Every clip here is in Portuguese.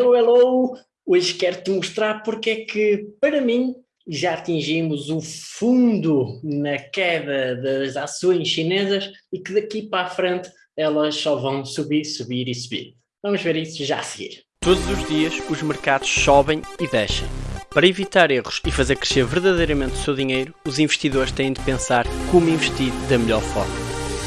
Hello, hello! Hoje quero-te mostrar porque é que, para mim, já atingimos o fundo na queda das ações chinesas e que daqui para a frente elas só vão subir, subir e subir. Vamos ver isso já a seguir. Todos os dias os mercados sobem e descem. Para evitar erros e fazer crescer verdadeiramente o seu dinheiro, os investidores têm de pensar como investir da melhor forma.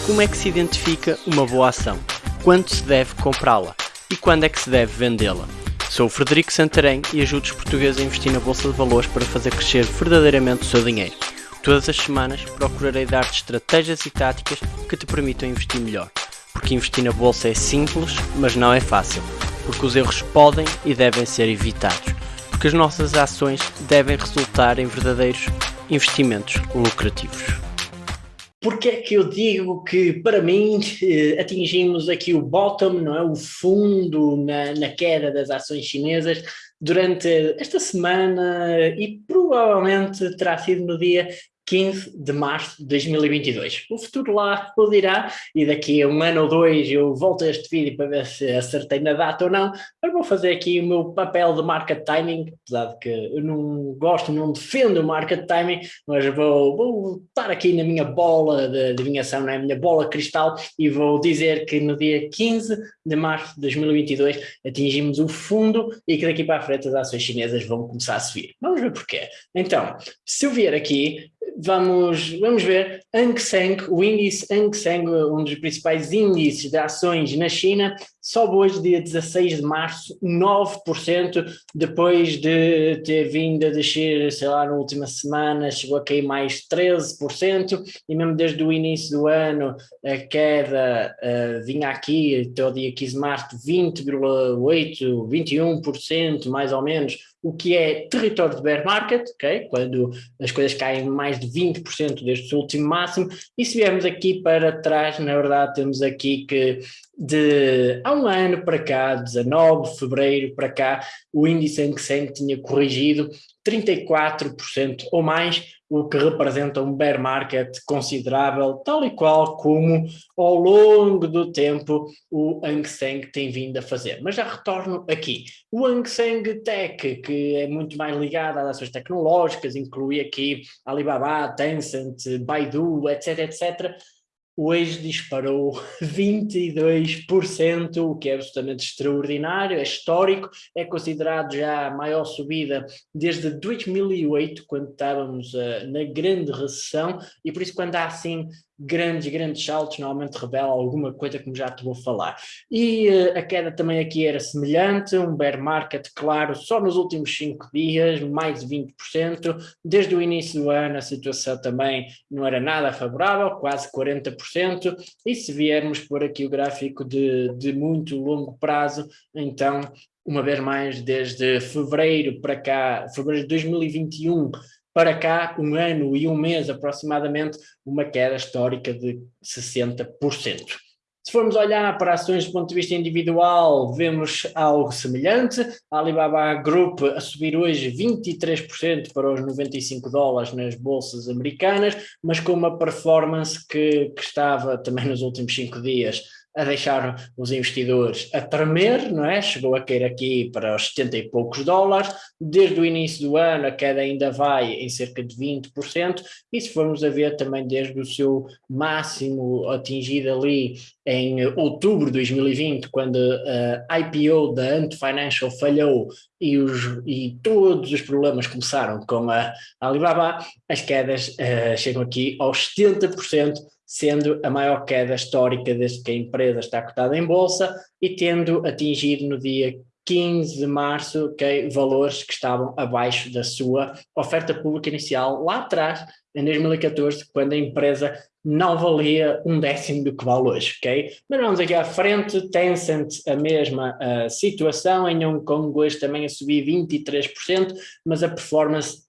Como é que se identifica uma boa ação? Quando se deve comprá-la? E quando é que se deve vendê-la? Sou o Frederico Santarém e ajudo os portugueses a investir na Bolsa de Valores para fazer crescer verdadeiramente o seu dinheiro. Todas as semanas procurarei dar-te estratégias e táticas que te permitam investir melhor. Porque investir na Bolsa é simples, mas não é fácil. Porque os erros podem e devem ser evitados. Porque as nossas ações devem resultar em verdadeiros investimentos lucrativos. Porque é que eu digo que, para mim, eh, atingimos aqui o bottom, não é? o fundo na, na queda das ações chinesas durante esta semana e provavelmente terá sido no dia 15 de março de 2022. O futuro lá o dirá e daqui a um ano ou dois eu volto a este vídeo para ver se acertei na data ou não, mas vou fazer aqui o meu papel de market timing, apesar de que eu não gosto, não defendo o market timing, mas vou, vou estar aqui na minha bola de adivinhação, na minha bola cristal e vou dizer que no dia 15 de março de 2022 atingimos o fundo e que daqui para a frente as ações chinesas vão começar a subir. Vamos ver porquê. Então, se eu vier aqui, vamos, vamos ver. Hang Seng, o índice Hang Seng, um dos principais índices de ações na China, sobe hoje, dia 16 de março, 9%, depois de ter vindo a descer, sei lá, na última semana, chegou a cair mais 13%, e mesmo desde o início do ano, a queda uh, vinha aqui, até o dia 15 de março, 20,8%, 21%, mais ou menos, o que é território de bear market, okay? quando as coisas caem mais de 20% deste último máximo, e se viermos aqui para trás, na verdade temos aqui que de há um ano para cá, 19 de fevereiro para cá, o índice sempre tinha corrigido 34% ou mais, o que representa um bear market considerável, tal e qual como ao longo do tempo o Hang Seng tem vindo a fazer. Mas já retorno aqui. O Hang Seng Tech, que é muito mais ligado às ações tecnológicas, inclui aqui Alibaba, Tencent, Baidu, etc, etc, hoje disparou 22%, o que é absolutamente extraordinário, é histórico, é considerado já a maior subida desde 2008, quando estávamos uh, na grande recessão, e por isso quando há assim grandes, grandes saltos, normalmente revela alguma coisa como já te vou falar. E uh, a queda também aqui era semelhante, um bear market, claro, só nos últimos 5 dias, mais de 20%, desde o início do ano a situação também não era nada favorável, quase 40%, e se viermos por aqui o gráfico de, de muito longo prazo, então uma vez mais desde fevereiro para cá, fevereiro de 2021 para cá, um ano e um mês aproximadamente, uma queda histórica de 60%. Se formos olhar para ações do ponto de vista individual, vemos algo semelhante. A Alibaba Group a subir hoje 23% para os 95 dólares nas bolsas americanas, mas com uma performance que, que estava também nos últimos cinco dias a deixar os investidores a tremer, não é? Chegou a cair aqui para os 70 e poucos dólares, desde o início do ano a queda ainda vai em cerca de 20%, e se formos a ver também desde o seu máximo atingido ali em outubro de 2020, quando a IPO da Ant Financial falhou e, os, e todos os problemas começaram com a Alibaba, as quedas uh, chegam aqui aos 70%, sendo a maior queda histórica desde que a empresa está cotada em bolsa e tendo atingido no dia 15 de março okay, valores que estavam abaixo da sua oferta pública inicial lá atrás, em 2014, quando a empresa não valia um décimo do que vale hoje, ok? Mas vamos aqui à frente, Tencent a mesma uh, situação, em Hong Kong hoje também a subir 23%, mas a performance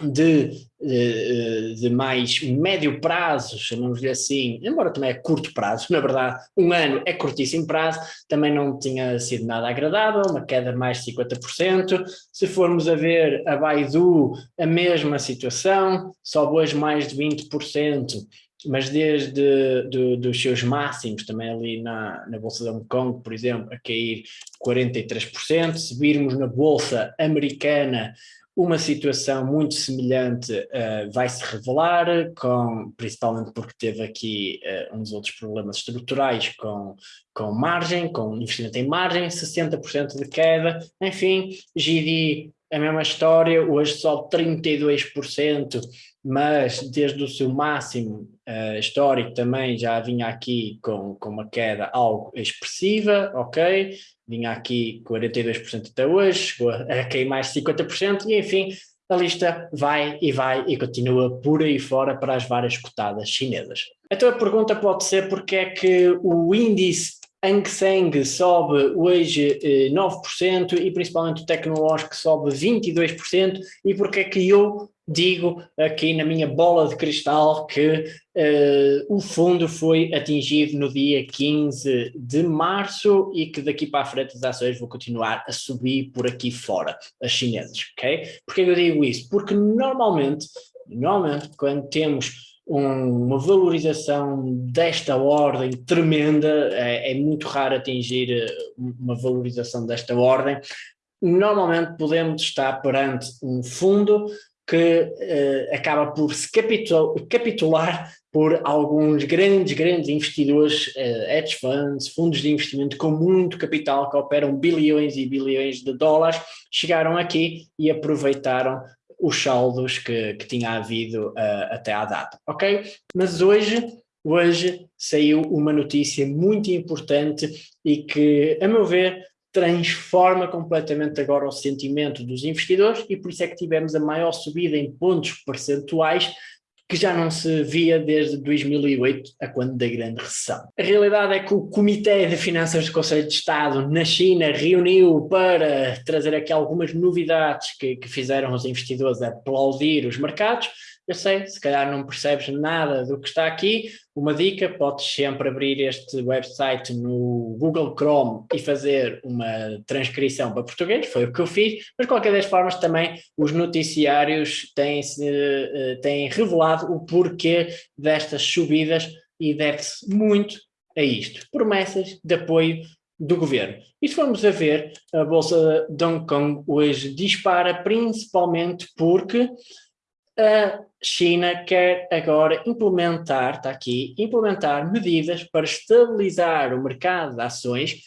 de, de, de, mais médio prazo, chamamos-lhe assim, embora também é curto prazo, na verdade um ano é curtíssimo prazo, também não tinha sido nada agradável, uma queda de mais de 50%, se formos a ver a Baidu, a mesma situação, sobe hoje mais de 20%, mas desde do, dos seus máximos, também ali na, na Bolsa de Hong Kong, por exemplo, a cair 43%, se virmos na Bolsa Americana, uma situação muito semelhante uh, vai se revelar, com, principalmente porque teve aqui uh, uns outros problemas estruturais com, com margem, com investimento em margem, 60% de queda, enfim, GD a mesma história, hoje só 32%, mas desde o seu máximo uh, histórico também já vinha aqui com, com uma queda algo expressiva, ok? Vinha aqui 42% até hoje, chegou a cair mais 50% e enfim, a lista vai e vai e continua por aí fora para as várias cotadas chinesas. Então a pergunta pode ser porque é que o índice Hang Seng sobe hoje eh, 9% e principalmente o tecnológico sobe 22% e porque é que eu digo aqui na minha bola de cristal que eh, o fundo foi atingido no dia 15 de março e que daqui para a frente as ações vão continuar a subir por aqui fora, as chinesas, ok? Porquê eu digo isso? Porque normalmente, normalmente quando temos um, uma valorização desta ordem tremenda, é, é, muito raro atingir eh, uma valorização desta ordem. Normalmente podemos estar perante um fundo que eh, acaba por se capitular por alguns grandes, grandes investidores, eh, hedge funds, fundos de investimento com muito capital que operam bilhões e bilhões de dólares, chegaram aqui e aproveitaram os saldos que, que tinha havido uh, até à data, ok? Mas hoje, hoje saiu uma notícia muito importante e que, a meu ver, transforma completamente agora o sentimento dos investidores e por isso é que tivemos a maior subida em pontos percentuais que já não se via desde 2008, a quando da grande recessão. A realidade é que o Comitê de Finanças do Conselho de Estado na China reuniu para trazer aqui algumas novidades que, que fizeram os investidores aplaudir os mercados, eu sei, se calhar não percebes nada do que está aqui, uma dica, podes sempre abrir este website no Google Chrome e fazer uma transcrição para português, foi o que eu fiz, mas de qualquer das formas também os noticiários têm, eh, têm revelado o porquê destas subidas e deve-se muito a isto, promessas de apoio do governo. E se formos a ver, a Bolsa de Hong Kong hoje dispara principalmente porque a China quer agora implementar, está aqui, implementar medidas para estabilizar o mercado de ações,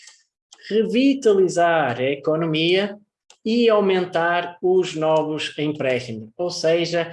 revitalizar a economia e aumentar os novos empréstimos. Ou seja,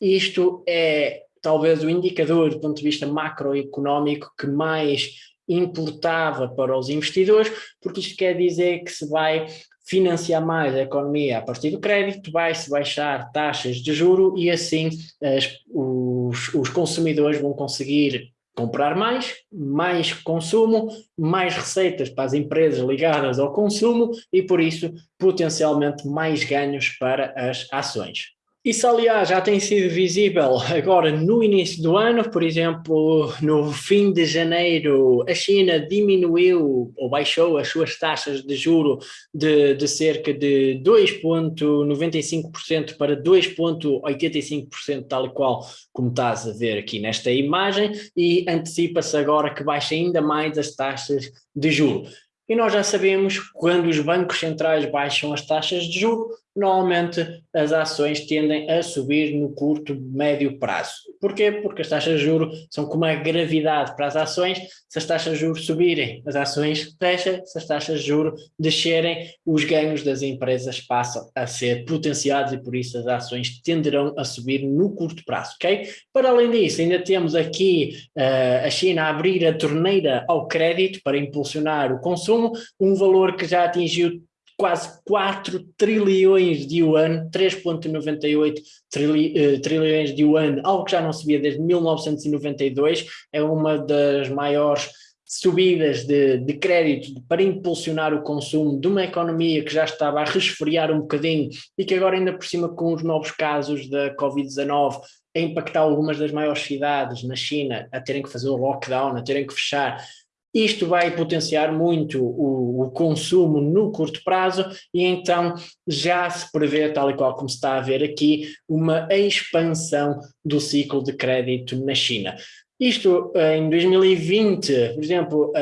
isto é talvez o indicador do ponto de vista macroeconómico que mais importava para os investidores, porque isto quer dizer que se vai financiar mais a economia a partir do crédito, vai-se baixar taxas de juro e assim as, os, os consumidores vão conseguir comprar mais, mais consumo, mais receitas para as empresas ligadas ao consumo e por isso potencialmente mais ganhos para as ações. Isso, aliás, já tem sido visível agora no início do ano, por exemplo, no fim de janeiro, a China diminuiu ou baixou as suas taxas de juro de, de cerca de 2,95% para 2,85%, tal e qual como estás a ver aqui nesta imagem, e antecipa-se agora que baixe ainda mais as taxas de juro. E nós já sabemos quando os bancos centrais baixam as taxas de juro, normalmente as ações tendem a subir no curto, médio prazo. Porquê? Porque as taxas de juros são como a gravidade para as ações, se as taxas de juros subirem, as ações fecham, se as taxas de juros descerem, os ganhos das empresas passam a ser potenciados e por isso as ações tenderão a subir no curto prazo, ok? Para além disso, ainda temos aqui uh, a China a abrir a torneira ao crédito para impulsionar o consumo, um valor que já atingiu quase 4 trilhões de yuan, 3.98 trilhões uh, trilhões de yuan, algo que já não se via desde 1992, é uma das maiores subidas de, de crédito para impulsionar o consumo de uma economia que já estava a resfriar um bocadinho e que agora ainda por cima com os novos casos da Covid-19 a impactar algumas das maiores cidades na China a terem que fazer o lockdown, a terem que fechar, isto vai potenciar muito o, o, consumo no curto prazo e então já se prevê, tal e qual como se está a ver aqui, uma expansão do ciclo de crédito na China. Isto em 2020, por exemplo,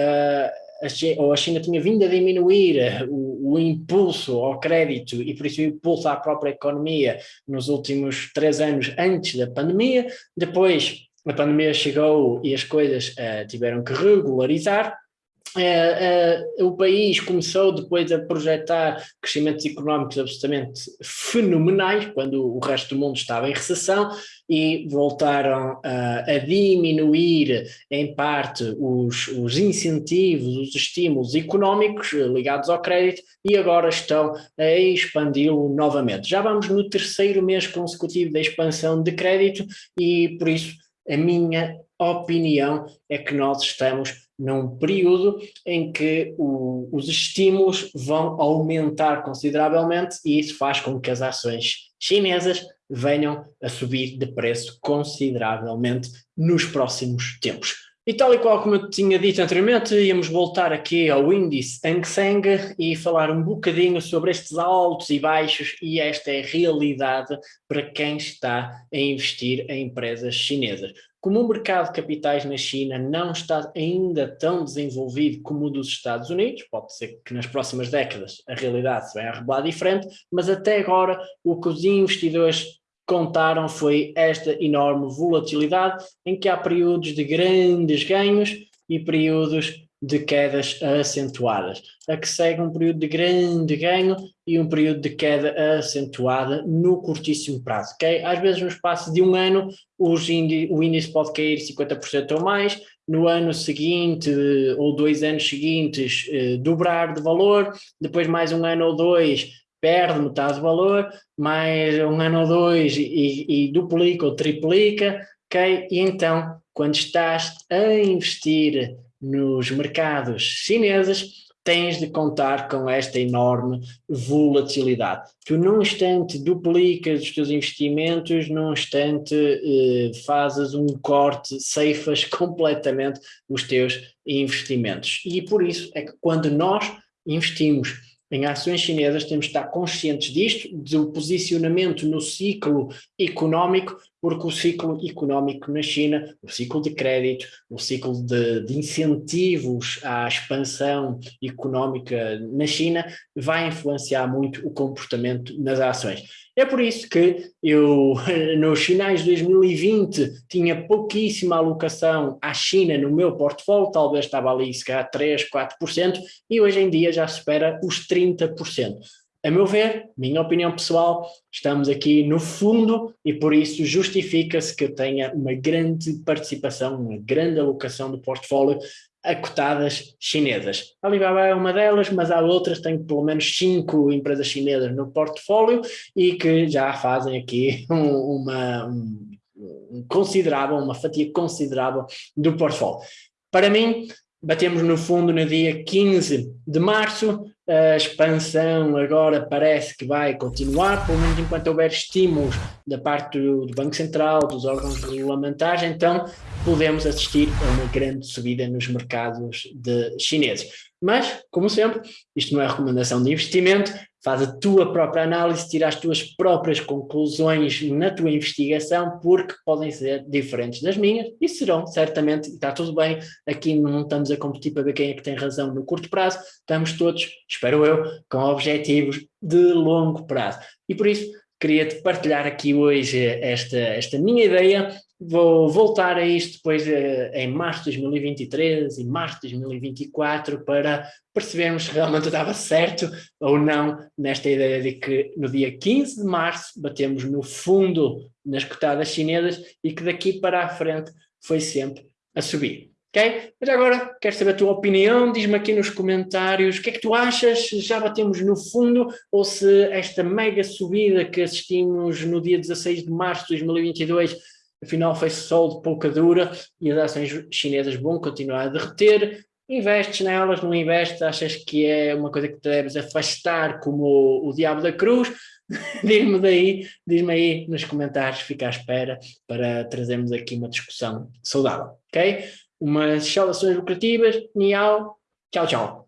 a China, ou a China tinha vindo a diminuir o, o, impulso ao crédito e por isso o impulso à própria economia nos últimos três anos antes da pandemia, depois a pandemia chegou e as coisas uh, tiveram que regularizar, Uh, uh, o país começou depois a projetar crescimentos económicos absolutamente fenomenais, quando o resto do mundo estava em recessão, e voltaram a diminuir, em parte, os, os, incentivos, os estímulos económicos ligados ao crédito, e agora estão a expandi-lo novamente. Já vamos no terceiro mês consecutivo da expansão de crédito, e por isso a minha opinião é que nós estamos num período em que o, os estímulos vão aumentar consideravelmente e isso faz com que as ações chinesas venham a subir de preço consideravelmente nos próximos tempos. E tal e qual como eu tinha dito anteriormente, íamos voltar aqui ao índice Hang Seng e falar um bocadinho sobre estes altos e baixos e esta é a realidade para quem está a investir em empresas chinesas. Como o mercado de capitais na China não está ainda tão desenvolvido como o dos Estados Unidos, pode ser que nas próximas décadas a realidade se venha a revelar diferente, mas até agora o que os investidores contaram foi esta enorme volatilidade em que há períodos de grandes ganhos e períodos de quedas acentuadas. A que segue um período de grande ganho e um período de queda acentuada no curtíssimo prazo. Okay? Às vezes no espaço de um ano índice, o índice pode cair 50% ou mais, no ano seguinte ou dois anos seguintes eh, dobrar de valor, depois mais um ano ou dois perde metade do valor, mais um ano ou dois e, e duplica ou triplica, ok? E então, quando estás a investir nos mercados chineses, tens de contar com esta enorme volatilidade. Tu num instante duplicas os teus investimentos, num instante eh, fazes um corte, ceifas completamente os teus investimentos. E por isso é que quando nós investimos em ações chinesas temos de estar conscientes disto, do posicionamento no ciclo económico, porque o ciclo económico na China, o ciclo de crédito, o ciclo de, de incentivos à expansão económica na China vai influenciar muito o comportamento nas ações. É por isso que eu, nos finais de 2020, tinha pouquíssima alocação à China no meu portfólio, talvez estava ali se calhar 3, 4%, e hoje em dia já supera os 30%. A meu ver, minha opinião pessoal, estamos aqui no fundo e por isso justifica-se que eu tenha uma grande participação, uma grande alocação do portfólio a cotadas chinesas. A Alibaba é uma delas, mas há outras, tenho pelo menos cinco empresas chinesas no portfólio e que já fazem aqui um, uma um, considerável, uma fatia considerável do portfólio. Para mim, batemos no fundo no dia 15 de março, a expansão agora parece que vai continuar, pelo menos enquanto houver estímulos da parte do, Banco Central, dos órgãos regulamentares, então podemos assistir a uma grande subida nos mercados de chineses. Mas, como sempre, isto não é recomendação de investimento, faz a tua própria análise, tira as tuas próprias conclusões na tua investigação, porque podem ser diferentes das minhas, e serão, certamente, está tudo bem, aqui não estamos a competir para ver quem é que tem razão no curto prazo, estamos todos, espero eu, com objetivos de longo prazo. E por isso, queria-te partilhar aqui hoje esta, esta minha ideia, vou voltar a isto depois uh, em março de 2023 e março de 2024 para percebermos se realmente estava certo ou não nesta ideia de que no dia 15 de março batemos no fundo nas cotadas chinesas e que daqui para a frente foi sempre a subir. Ok? Mas agora quero saber a tua opinião, diz-me aqui nos comentários o que é que tu achas, já batemos no fundo ou se esta mega subida que assistimos no dia 16 de março de 2022 afinal foi só de pouca dura e as ações chinesas vão continuar a derreter, investes nelas, não investes, achas que é uma coisa que te deves afastar como o, o diabo da cruz, diz-me daí, diz-me aí nos comentários, fica à espera para trazermos aqui uma discussão saudável, ok? Umas saudações lucrativas, miau, tchau, tchau.